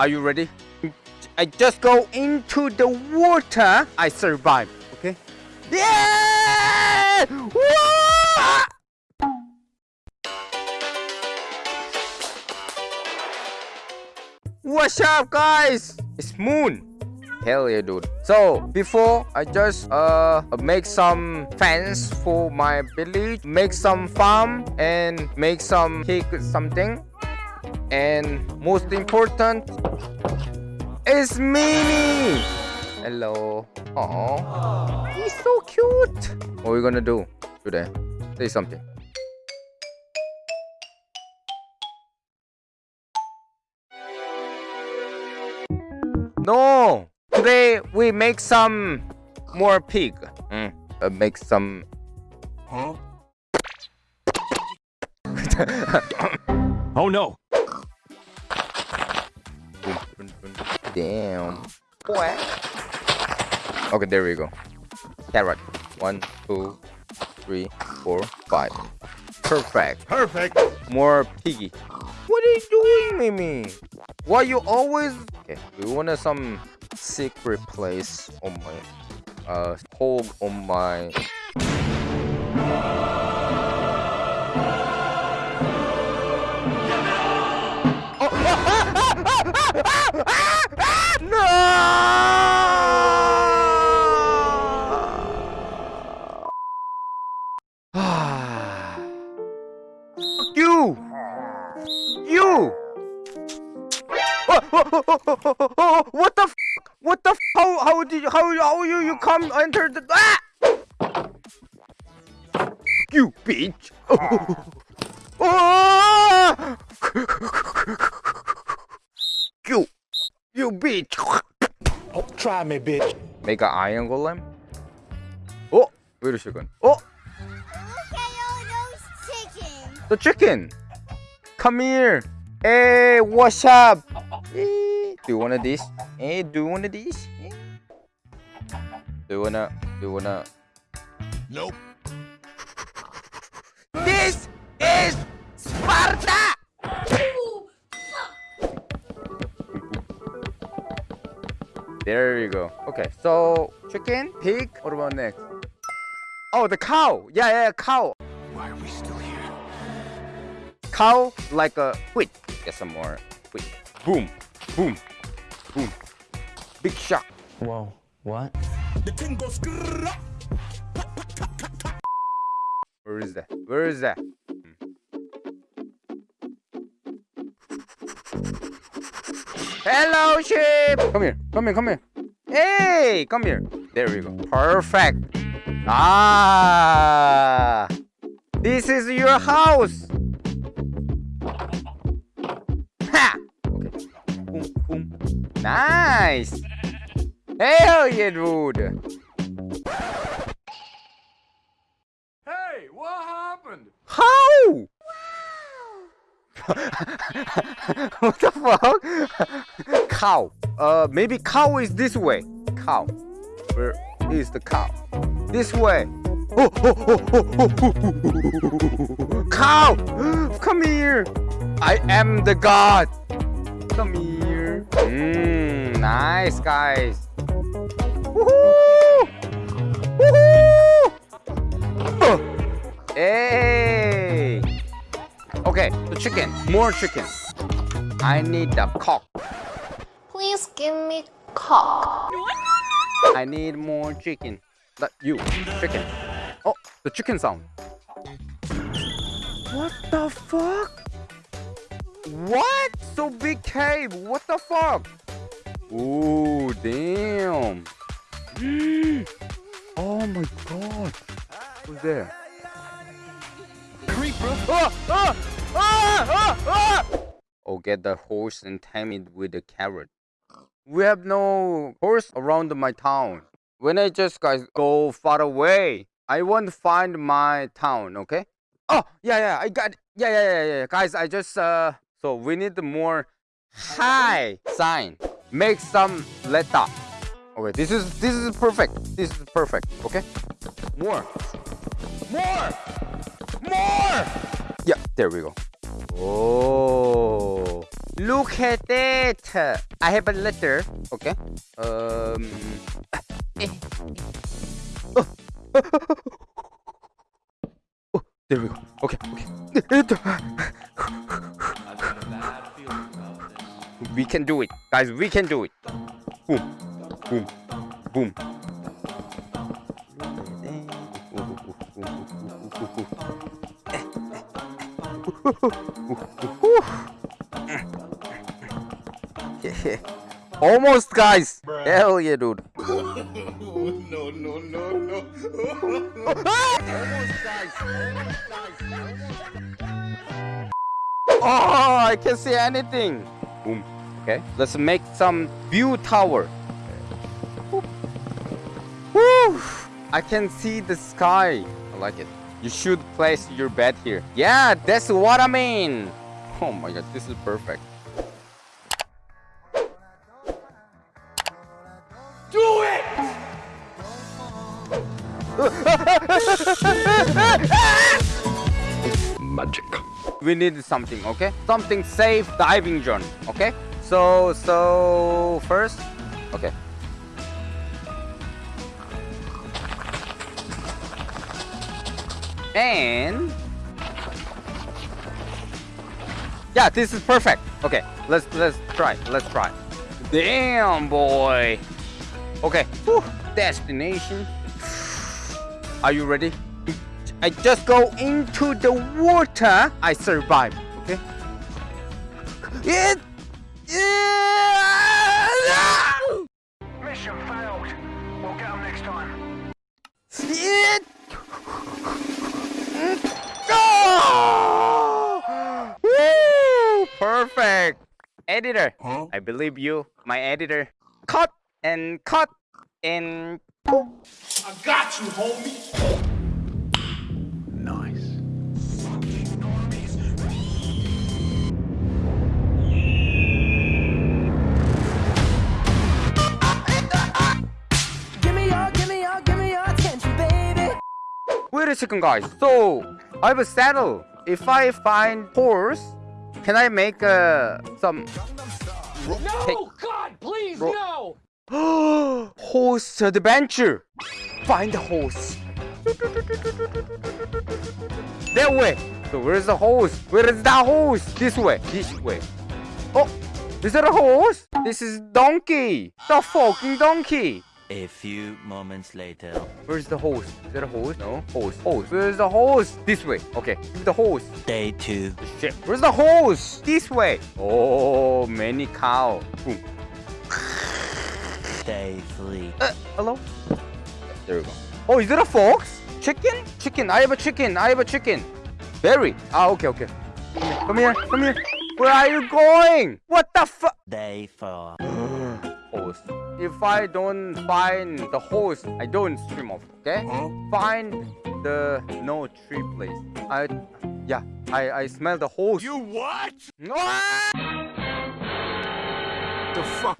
Are you ready? I just go into the water. I survive. Okay? Yeah! Whoa! What's up, guys? It's Moon. Hell yeah, dude. So before I just uh make some fence for my village, make some farm, and make some pig something. And most important is Mimi. Hello. Oh, he's so cute. What are we gonna do today? Say something. No. Today we make some more pig. Mm. Uh, make some. Huh? oh no! Damn. What? Okay, there we go. Carrot. One, two, three, four, five. Perfect. Perfect! More piggy. What are you doing, Mimi? Why you always... Okay, we want some secret place on my... Uh, hole on my... what the f? What the f? How how did you how how you you come enter the ah! You bitch! Ah! you you bitch! Oh, try me, bitch. Make an iron golem? Oh, wait a second. Oh, Look at all those chickens. the chicken! Come here! Hey, what's up? Eh, do one of these. Hey, do one of these. Eh? Do you wanna? Do you wanna? Nope. This is Sparta! There you go. Okay, so chicken, pig. What about next? Oh, the cow. Yeah, yeah, cow. Why are we still here? Cow like a wheat. Get some more wheat. Boom, boom, boom. Big shock. Whoa, what? The thing goes. Where is that? Where is that? Hello, sheep! Come here, come here, come here. Hey, come here. There we go. Perfect. Ah, this is your house. Nice. Hell yeah, dude. Hey, what happened? How? what the fuck? cow. Uh, maybe cow is this way. Cow. Where is the cow? This way. Oh, oh, oh, oh, oh, oh, oh. Cow! Come here. I am the god. Come here. Mmm, nice guys. Woohoo! Woohoo! Oh. Hey! Okay, the chicken. More chicken. I need the cock. Please give me cock. I need more chicken. That you, chicken. Oh, the chicken sound. What the fuck? What? So big cave. What the fuck? Ooh, damn. oh my god. Who's there? Creeper. Ah, ah, ah, ah, ah! Oh, get the horse and tame it with a carrot. We have no horse around my town. When I just guys go far away, I want to find my town. Okay? Oh yeah, yeah, I got. Yeah, yeah, yeah, yeah. Guys, I just uh. So we need more high sign. Make some letter. Okay, this is this is perfect. This is perfect. Okay. More. More. More! Yeah, there we go. Oh, look at it. I have a letter. Okay. Um. eh. Oh. Oh, there we go. Okay, okay. We can do it, guys. We can do it. Boom, boom, boom. Almost, guys. Hell yeah, dude. no, no, no, no. Almost, guys. Almost, guys. Oh, I can see anything. Boom. Okay, let's make some view tower. Woo. Woo. I can see the sky. I like it. You should place your bed here. Yeah, that's what I mean. Oh my god, this is perfect. Do it! Magic. we need something okay something safe diving zone okay so so first okay and yeah this is perfect okay let's let's try let's try damn boy okay Whew. destination are you ready I just go into the water. I survive. Okay. It. Yeah. Mission failed. We'll get them next time. It. Go. Woo! Perfect. Editor. Huh? I believe you, my editor. Cut and cut and. I got you, homie. A second, guys. So I have a saddle. If I find horse, can I make uh, some? No, God, please, no. horse adventure. Find the horse. That way. So where's the horse? Where is that horse? This way. This way. Oh, is that a horse? This is donkey. The fucking donkey. A few moments later. Where's the horse? Is that a horse? No. Horse. Horse. Where's the horse? This way. Okay. Give the horse. Day two. Shit. Where's the horse? This way. Oh, many cow. Boom. Day three. Uh, hello? There we go. Oh, is it a fox? Chicken? Chicken. I have a chicken. I have a chicken. Berry. Ah, okay, okay. Come here. Come here. Where are you going? What the fuck? Day four. If I don't find the horse, I don't swim off. Okay? Find the no tree place. I, yeah. I I smell the horse. You what? Ah! The fuck?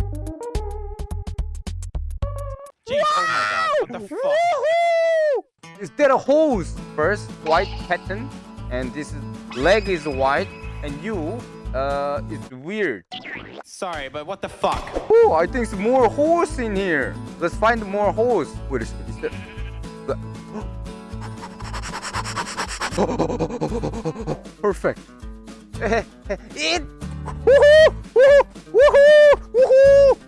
Jeez, oh my God, what the fuck? Is there a hose? First, white pattern, and this is, leg is white, and you, uh, it's weird. Sorry, but what the fuck? Oh, I think there's more holes in here. Let's find more holes. Wait is there? Perfect. it. Woohoo! Woohoo! Woohoo! Woohoo!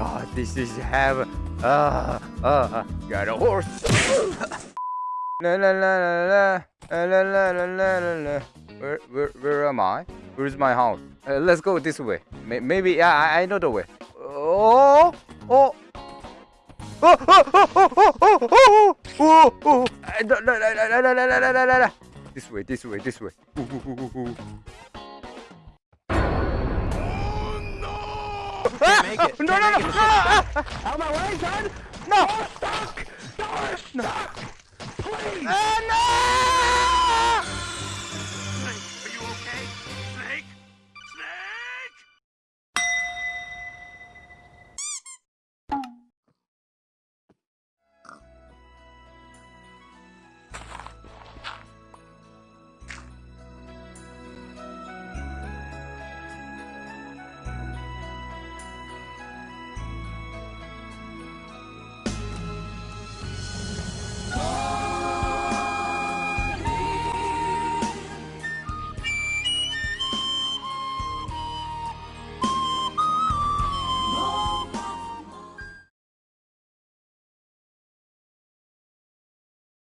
God, this is heaven. Uh, uh, got a horse. la la la la la la la la la la. Where, where, where am I? Where's my house? Uh, let's go this way. May- maybe, yeah, I, I know the way. Oh, oh. Oh, oh, oh, oh, oh, oh, oh, oh, oh. Uh, no, no, no, no, no, no, no, no, no, no, no. This way, this way, this way. Ooh, ooh, ooh, ooh, ooh. Ah! make it. No, Can't no, no, no, ah, ah. Out of my way, son. No! Stuck! You're stuck! Please! Ah, no!